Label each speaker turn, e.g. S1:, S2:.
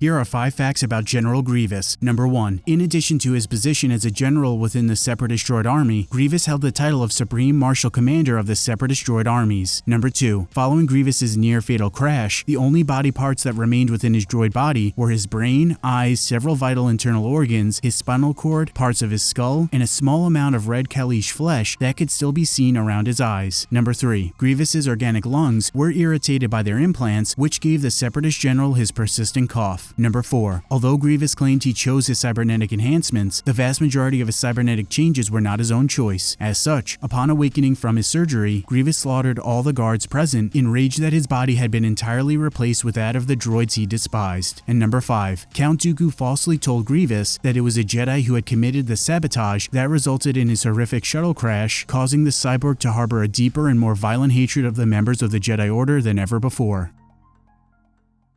S1: Here are 5 facts about General Grievous. Number 1. In addition to his position as a general within the Separatist Droid Army, Grievous held the title of Supreme Marshal Commander of the Separatist Droid Armies. Number 2. Following Grievous's near-fatal crash, the only body parts that remained within his droid body were his brain, eyes, several vital internal organs, his spinal cord, parts of his skull, and a small amount of red Kaleesh flesh that could still be seen around his eyes. Number 3. Grievous's organic lungs were irritated by their implants, which gave the Separatist general his persistent cough. Number 4. Although Grievous claimed he chose his cybernetic enhancements, the vast majority of his cybernetic changes were not his own choice. As such, upon awakening from his surgery, Grievous slaughtered all the guards present, enraged that his body had been entirely replaced with that of the droids he despised. And number 5. Count Dooku falsely told Grievous that it was a Jedi who had committed the sabotage that resulted in his horrific shuttle crash, causing the cyborg to harbor a deeper and more violent hatred of the members of the Jedi Order than ever before.